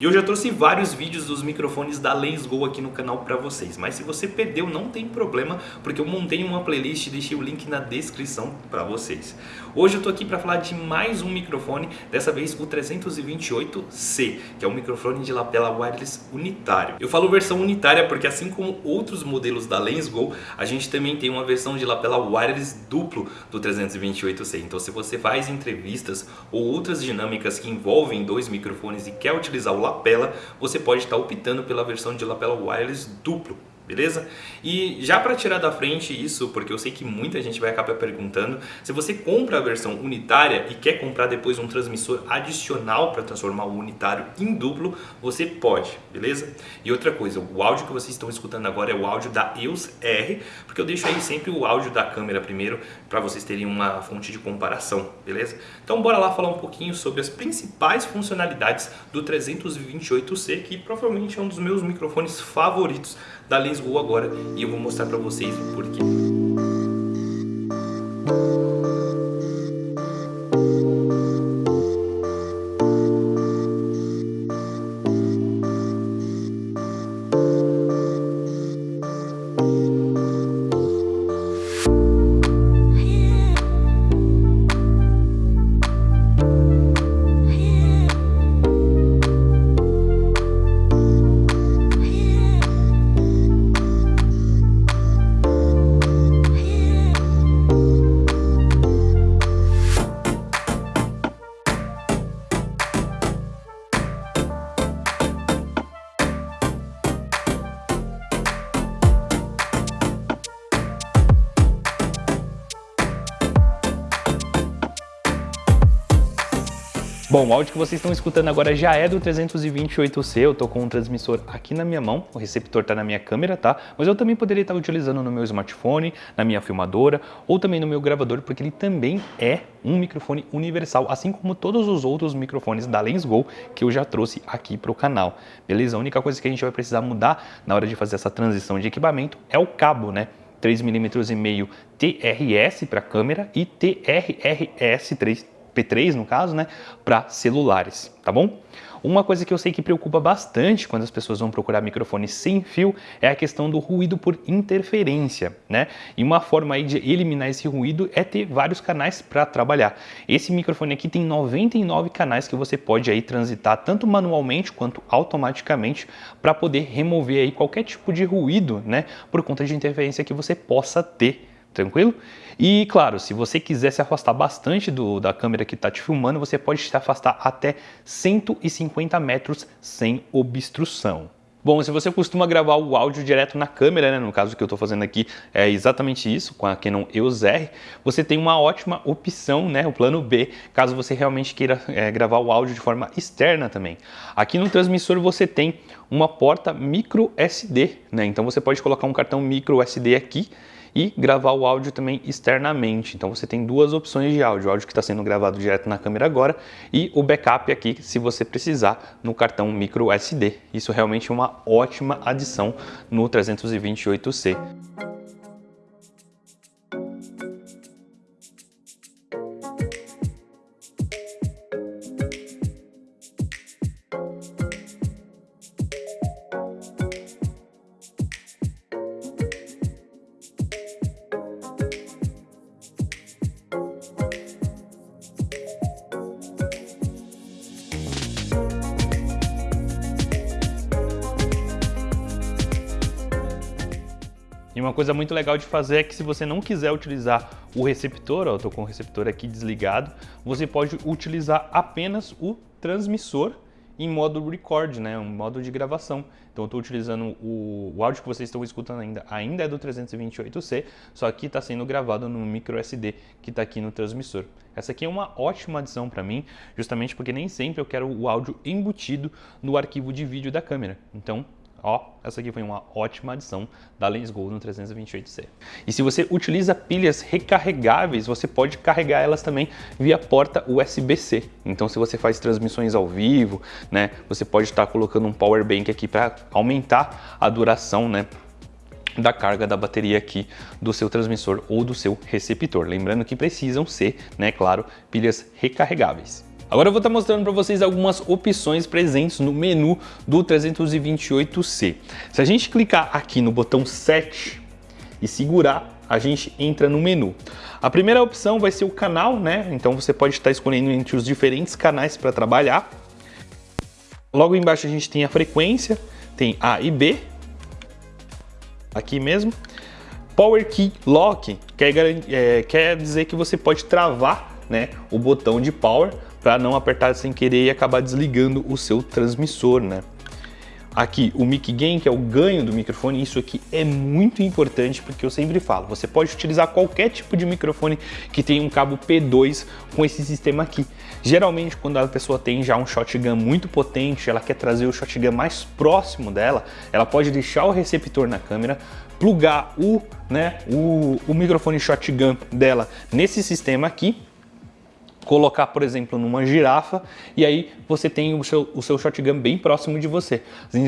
E eu já trouxe vários vídeos dos microfones da Lensgo aqui no canal para vocês, mas se você perdeu não tem problema, porque eu montei uma playlist e deixei o link na descrição para vocês. Hoje eu tô aqui para falar de mais um microfone, dessa vez o 328C, que é um microfone de lapela wireless unitário. Eu falo versão unitária porque assim como outros modelos da Lensgo, a gente também tem uma versão de lapela wireless duplo do 328C. Então se você faz entrevistas ou outras dinâmicas que envolvem dois microfones e quer utilizar o lapela, você pode estar optando pela versão de lapela wireless duplo beleza? E já para tirar da frente isso, porque eu sei que muita gente vai acabar perguntando, se você compra a versão unitária e quer comprar depois um transmissor adicional para transformar o unitário em duplo, você pode, beleza? E outra coisa, o áudio que vocês estão escutando agora é o áudio da EOS R, porque eu deixo aí sempre o áudio da câmera primeiro, para vocês terem uma fonte de comparação, beleza? Então bora lá falar um pouquinho sobre as principais funcionalidades do 328C, que provavelmente é um dos meus microfones favoritos da Lensgo agora e eu vou mostrar para vocês o porquê. Bom, o áudio que vocês estão escutando agora já é do 328C, eu tô com um transmissor aqui na minha mão, o receptor tá na minha câmera, tá? Mas eu também poderia estar utilizando no meu smartphone, na minha filmadora ou também no meu gravador, porque ele também é um microfone universal, assim como todos os outros microfones da Lensgo que eu já trouxe aqui para o canal, beleza? A única coisa que a gente vai precisar mudar na hora de fazer essa transição de equipamento é o cabo, né? 3mm e meio TRS para câmera e TRRS 3 P3 no caso, né, para celulares, tá bom? Uma coisa que eu sei que preocupa bastante quando as pessoas vão procurar microfones sem fio é a questão do ruído por interferência, né? E uma forma aí de eliminar esse ruído é ter vários canais para trabalhar. Esse microfone aqui tem 99 canais que você pode aí transitar tanto manualmente quanto automaticamente para poder remover aí qualquer tipo de ruído, né, por conta de interferência que você possa ter tranquilo? E claro, se você quiser se afastar bastante do, da câmera que está te filmando, você pode se afastar até 150 metros sem obstrução. Bom, se você costuma gravar o áudio direto na câmera, né, no caso que eu estou fazendo aqui é exatamente isso, com a Canon EOS R, você tem uma ótima opção, né, o plano B, caso você realmente queira é, gravar o áudio de forma externa também. Aqui no transmissor você tem uma porta micro SD, né, então você pode colocar um cartão micro SD aqui e gravar o áudio também externamente. Então você tem duas opções de áudio, o áudio que está sendo gravado direto na câmera agora e o backup aqui se você precisar no cartão micro SD. Isso realmente é uma ótima adição no 328C. E uma coisa muito legal de fazer é que se você não quiser utilizar o receptor, ó, eu estou com o receptor aqui desligado, você pode utilizar apenas o transmissor em modo record, né, um modo de gravação. Então eu estou utilizando o, o, áudio que vocês estão escutando ainda, ainda é do 328C, só que está sendo gravado no micro SD que está aqui no transmissor. Essa aqui é uma ótima adição para mim, justamente porque nem sempre eu quero o áudio embutido no arquivo de vídeo da câmera. Então Ó, essa aqui foi uma ótima adição da Lensgo no 328C. E se você utiliza pilhas recarregáveis, você pode carregar elas também via porta USB-C. Então se você faz transmissões ao vivo, né, você pode estar colocando um power bank aqui para aumentar a duração, né, da carga da bateria aqui do seu transmissor ou do seu receptor. Lembrando que precisam ser, né, claro, pilhas recarregáveis. Agora eu vou estar mostrando para vocês algumas opções presentes no menu do 328C. Se a gente clicar aqui no botão 7 e segurar, a gente entra no menu. A primeira opção vai ser o canal, né? Então você pode estar escolhendo entre os diferentes canais para trabalhar. Logo embaixo a gente tem a frequência, tem A e B, aqui mesmo. Power Key Lock quer, é, quer dizer que você pode travar né, o botão de power para não apertar sem querer e acabar desligando o seu transmissor, né? Aqui, o mic gain, que é o ganho do microfone, isso aqui é muito importante porque eu sempre falo, você pode utilizar qualquer tipo de microfone que tenha um cabo P2 com esse sistema aqui. Geralmente, quando a pessoa tem já um shotgun muito potente, ela quer trazer o shotgun mais próximo dela, ela pode deixar o receptor na câmera, plugar o, né, o, o microfone shotgun dela nesse sistema aqui, colocar, por exemplo, numa girafa e aí você tem o seu, o seu shotgun bem próximo de você.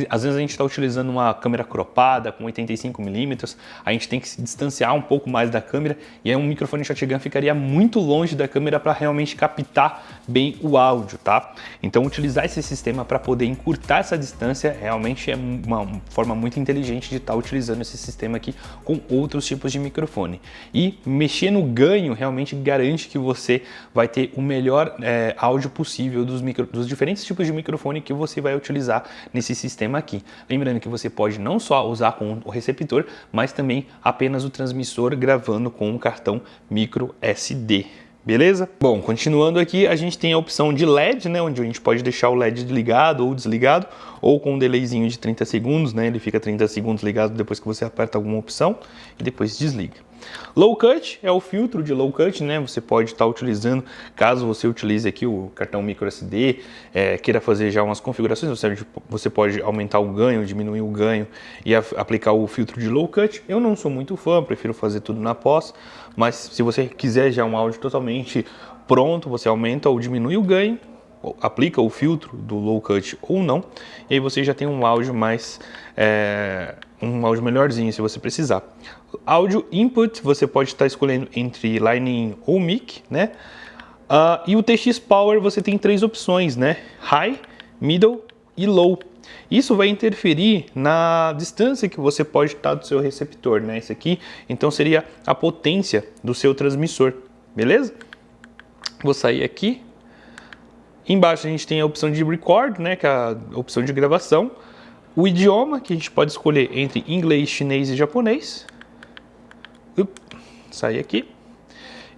Às vezes a gente está utilizando uma câmera cropada com 85mm, a gente tem que se distanciar um pouco mais da câmera e aí um microfone shotgun ficaria muito longe da câmera para realmente captar bem o áudio, tá? Então utilizar esse sistema para poder encurtar essa distância realmente é uma forma muito inteligente de estar tá utilizando esse sistema aqui com outros tipos de microfone. E mexer no ganho realmente garante que você vai ter o melhor é, áudio possível dos, micro, dos diferentes tipos de microfone que você vai utilizar nesse sistema aqui. Lembrando que você pode não só usar com o receptor, mas também apenas o transmissor gravando com um cartão micro SD. Beleza? Bom, continuando aqui, a gente tem a opção de LED, né, onde a gente pode deixar o LED ligado ou desligado, ou com um delayzinho de 30 segundos, né, ele fica 30 segundos ligado depois que você aperta alguma opção e depois desliga. Low cut é o filtro de low cut, né? Você pode estar utilizando, caso você utilize aqui o cartão micro SD, é, queira fazer já umas configurações, você, pode aumentar o ganho, diminuir o ganho e aplicar o filtro de low cut. Eu não sou muito fã, prefiro fazer tudo na pós, mas se você quiser já um áudio totalmente pronto, você aumenta ou diminui o ganho, aplica o filtro do low cut ou não, e aí você já tem um áudio mais é, um áudio melhorzinho se você precisar. Áudio input você pode estar escolhendo entre in ou mic, né? Uh, e o TX Power você tem três opções, né? High, middle e low. Isso vai interferir na distância que você pode estar do seu receptor, né? Esse aqui, então seria a potência do seu transmissor, beleza? Vou sair aqui, Embaixo a gente tem a opção de record, né, que é a opção de gravação. O idioma, que a gente pode escolher entre inglês, chinês e japonês. Up, sair aqui.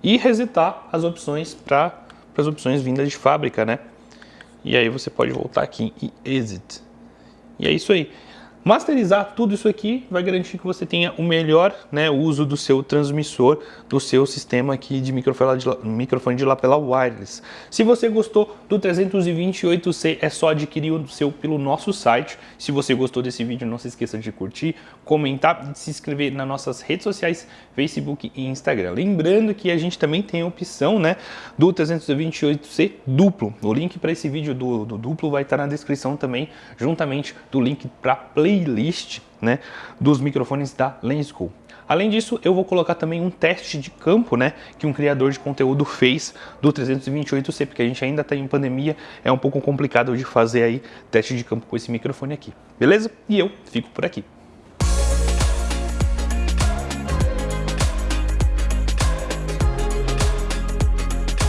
E resetar as opções para as opções vindas de fábrica, né? E aí você pode voltar aqui em Exit. E é isso aí. Masterizar tudo isso aqui vai garantir que você tenha o melhor né, uso do seu transmissor, do seu sistema aqui de microfone de, lapela wireless. Se você gostou do 328C, é só adquirir o seu pelo nosso site. Se você gostou desse vídeo, não se esqueça de curtir, comentar e se inscrever nas nossas redes sociais, Facebook e Instagram. Lembrando que a gente também tem a opção né, do 328C duplo. O link para esse vídeo do, do duplo vai estar na descrição também, juntamente do link para Play playlist né, dos microfones da Lensco. Além disso, eu vou colocar também um teste de campo, né, que um criador de conteúdo fez do 328C, porque a gente ainda está em pandemia, é um pouco complicado de fazer aí teste de campo com esse microfone aqui, beleza? E eu fico por aqui.